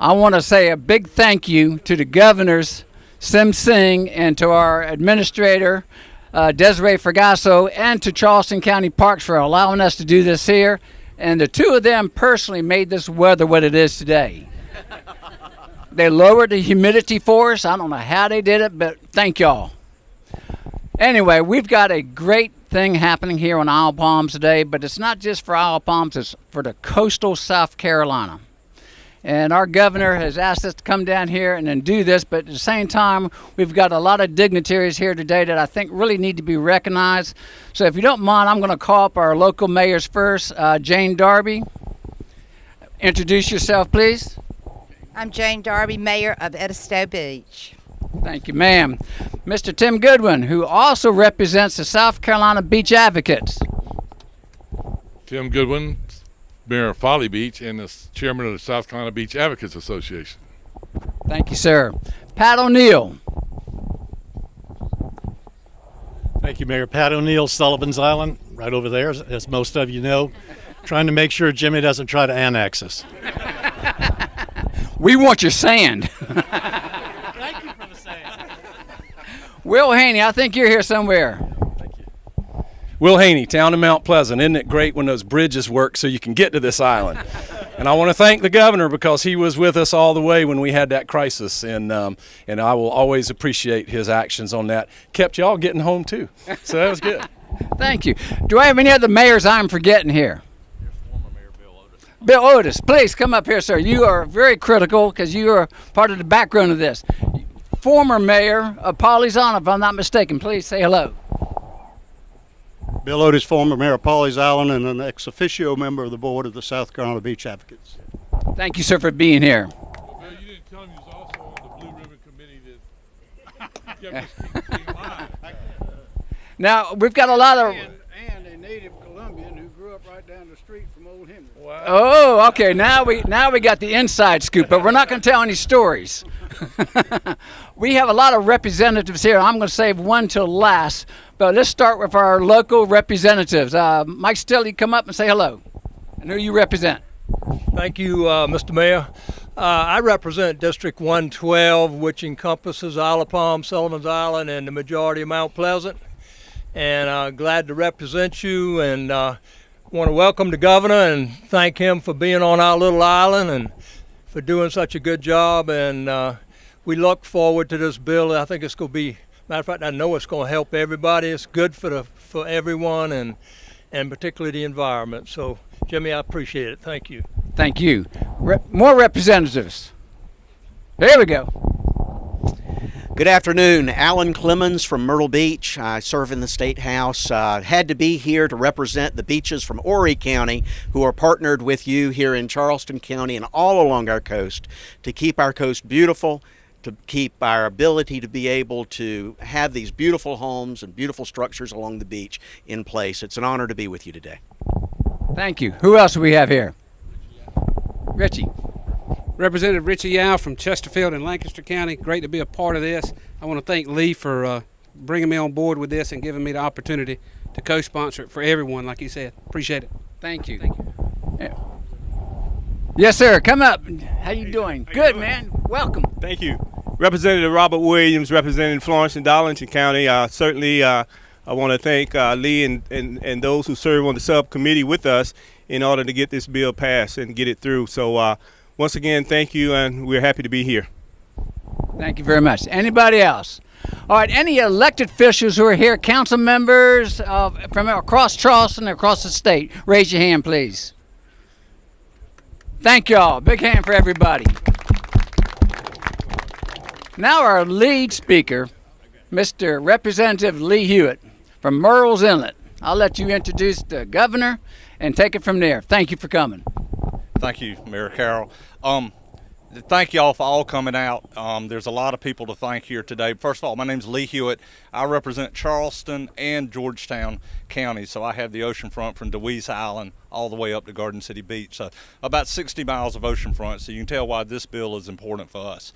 I want to say a big thank you to the governors, Sim Singh, and to our administrator, uh, Desiree Fragasso, and to Charleston County Parks for allowing us to do this here. And the two of them personally made this weather what it is today. they lowered the humidity for us. I don't know how they did it, but thank y'all. Anyway, we've got a great thing happening here on Isle Palms today, but it's not just for Isle Palms, it's for the coastal South Carolina. And our governor has asked us to come down here and then do this, but at the same time, we've got a lot of dignitaries here today that I think really need to be recognized. So if you don't mind, I'm going to call up our local mayors first. Uh, Jane Darby, introduce yourself, please. I'm Jane Darby, Mayor of Edisto Beach. Thank you, ma'am. Mr. Tim Goodwin, who also represents the South Carolina Beach Advocates. Tim Goodwin, Mayor of Folly Beach and the chairman of the South Carolina Beach Advocates Association. Thank you, sir. Pat O'Neill. Thank you, Mayor. Pat O'Neill, Sullivan's Island, right over there, as- as most of you know, trying to make sure Jimmy doesn't try to annex us. We want your sand. Thank you for the sand. Will Haynie, I think you're here somewhere. Will Haynie, town of Mount Pleasant. Isn't it great when those bridges work so you can get to this island? and I want to thank the governor because he was with us all the way when we had that crisis, and um, and I will always appreciate his actions on that. Kept y'all getting home too, so that was good. Thank you. Do I have any other mayors I'm forgetting here? Former mayor Bill Otis, Bill Otis, please come up here, sir. You are very critical because you are part of the background of this. Former mayor of Pawleys Island, if I'm not mistaken. Please say hello. Bill Otis, former mayor of Pawleys Island and an ex officio member of the board of the South Carolina Beach Advocates. Thank you, sir, for being here. Bill, you didn't tell him you was also on the Blue Ribbon Committee that kept us alive. Now we've got a lot of. And, and a native Columbian who grew up right down the street from Old Henry. Oh, okay. Now we now we got the inside scoop, but we're not going to tell any stories. we have a lot of representatives here. I'm going to save one till last, but let's start with our local representatives. Uh, Mike Sottile, come up and say hello, and who you represent. Thank you, uh, Mr. Mayor. Uh, I represent District 112, which encompasses Isle of Palm, Sullivan's Island, and the majority of Mount Pleasant. And uh, glad to represent you and uh, want to welcome the governor and thank him for being on our little island and for doing such a good job. And uh, we look forward to this bill. I think it's going to be, matter of fact, I know it's going to help everybody. It's good for the for everyone and and particularly the environment. So, Jimmy, I appreciate it. Thank you. Thank you. Re- more representatives. There we go. Good afternoon. Alan Clemmons from Myrtle Beach. I serve in the State House. Uh, had to be here to represent the beaches from Horry County who are partnered with you here in Charleston County and all along our coast to keep our coast beautiful, to keep our ability to be able to have these beautiful homes and beautiful structures along the beach in place. It's an honor to be with you today. Thank you. Who else do we have here? Richie. Representative Richie Yow from Chesterfield in Lancaster County. Great to be a part of this. I want to thank Lee for uh, bringing me on board with this and giving me the opportunity to co-sponsor it for everyone, like he said. Appreciate it. Thank you. Thank you. Yes, sir. Come up. How you doing? Good, man. Welcome. Thank you. Representative Robert Williams, representing Florence and Darlington County. Uh, certainly, uh, I want to thank uh, Lee and, and, and those who serve on the subcommittee with us in order to get this bill passed and get it through. So, uh, once again, thank you, and we're happy to be here. Thank you very much. Anybody else? All right, any elected officials who are here, council members from across Charleston, across the state, raise your hand, please. Thank y'all. Big hand for everybody. Now, our lead speaker, Mr. Representative Lee Hewitt from Murrells Inlet. I'll let you introduce the governor and take it from there. Thank you for coming. Thank you, Mayor Carroll. Um, thank y'all for all coming out. Um, there's a lot of people to thank here today. First of all, my name's Lee Hewitt. I represent Charleston and Georgetown County, so I have the oceanfront from DeWeese Island all the way up to Garden City Beach. So about 60 miles of oceanfront, so you can tell why this bill is important for us.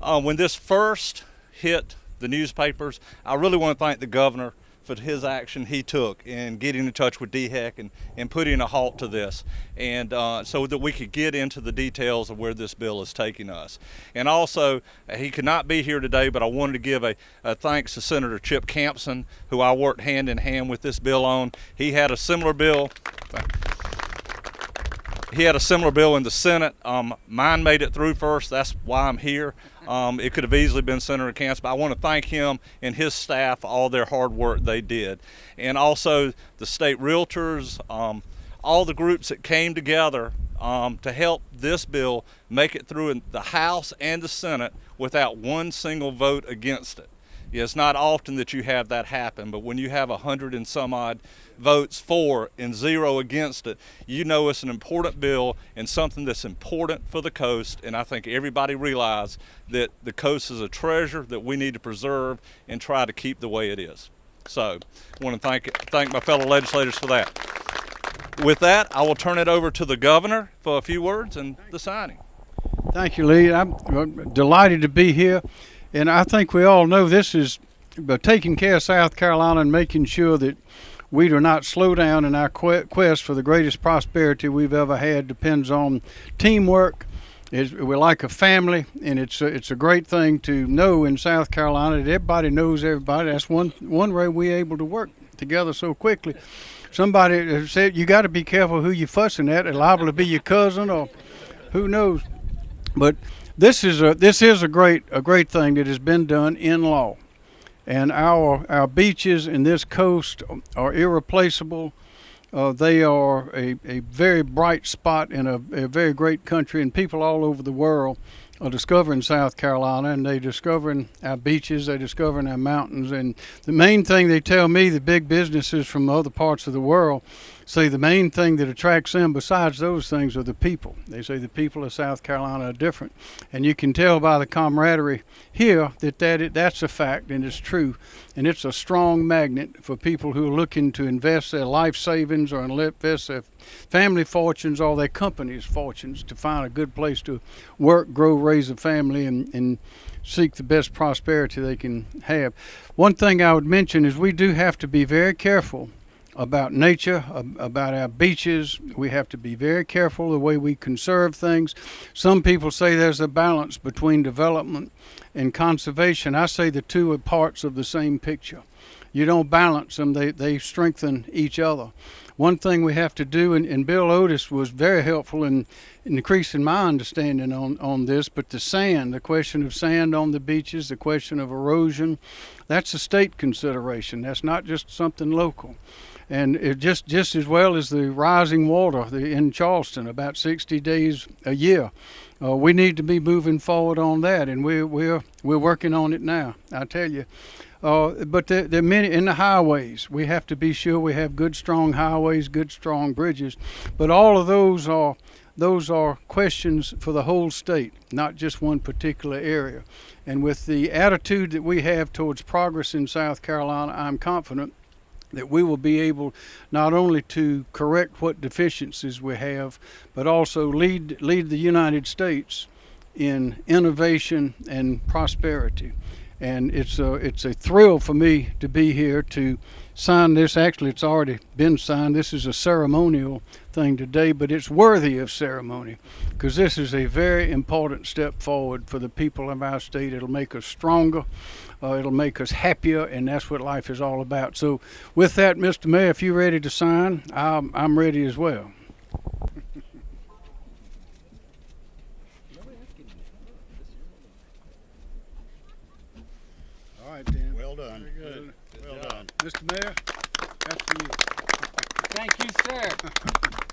Uh, when this first hit the newspapers, I really want to thank the governor for his action he took in getting in touch with DHEC and, and putting a halt to this, and uh, so that we could get into the details of where this bill is taking us. And also, he could not be here today, but I wanted to give a, a thanks to Senator Chip Campsen, who I worked hand in hand with this bill on. He had a similar bill he had a similar bill in the Senate. Um, mine made it through first. That's why I'm here. Um, it could have easily been Senator Campsen, but I want to thank him and his staff all their hard work they did, and also the state realtors, um, all the groups that came together um, to help this bill make it through in the House and the Senate without one single vote against it. It's not often that you have that happen, but when you have a hundred and some odd votes for and zero against it, you know it's an important bill and something that's important for the coast. And I think everybody realizes that the coast is a treasure that we need to preserve and try to keep the way it is. So I want to thank thank my fellow legislators for that. With that, I will turn it over to the governor for a few words and the signing. Thank you, Lee. I'm delighted to be here. And I think we all know this is but taking care of South Carolina and making sure that we do not slow down in our quest for the greatest prosperity we've ever had depends on teamwork. It's, we're like a family, and it's a, it's a great thing to know in South Carolina that everybody knows everybody. That's one one way we're able to work together so quickly. Somebody said you got to be careful who you're fussing at. It's liable to be your cousin or who knows. But this is a this is a great a great thing that has been done in law, and our our beaches in this coast are irreplaceable. Uh, they are a, a very bright spot in a, a very great country, and people all over the world are discovering South Carolina, and they're discovering our beaches, they're discovering our mountains, and the main thing they tell me, the big businesses from other parts of the world, say the main thing that attracts them besides those things are the people. They say the people of South Carolina are different. And you can tell by the camaraderie here that, that that's a fact and it's true. And it's a strong magnet for people who are looking to invest their life savings or invest their family fortunes or their company's fortunes to find a good place to work, grow, raise a family, and, and seek the best prosperity they can have. One thing I would mention is we do have to be very careful about nature, about our beaches. We have to be very careful the way we conserve things. Some people say there's a balance between development and conservation. I say the two are parts of the same picture. You don't balance them, they, they strengthen each other. One thing we have to do, and, and Bill Otis was very helpful in, in increasing my understanding on, on this, but the sand, the question of sand on the beaches, the question of erosion, that's a state consideration. That's not just something local and it just just as well as the rising water in Charleston, about 60 days a year. Uh, we need to be moving forward on that, and we're we're we're working on it now. I tell you. Uh, but there, there are many in the highways. We have to be sure we have good, strong highways, good, strong bridges. But all of those are those are questions for the whole state, not just one particular area. And with the attitude that we have towards progress in South Carolina, I'm confident that we will be able not only to correct what deficiencies we have, but also lead lead the United States in innovation and prosperity. And it's a it's a thrill for me to be here to sign this. Actually, it's already been signed. This is a ceremonial thing today, but it's worthy of ceremony because this is a very important step forward for the people of our state. It'll make us stronger uh, it'll make us happier, and that's what life is all about. So, with that, Mr. Mayor, if you're ready to sign, I'm, I'm ready as well. All right, Dan. Well done. Very good. Well done. Mr. Mayor, that's for you. Thank you, sir.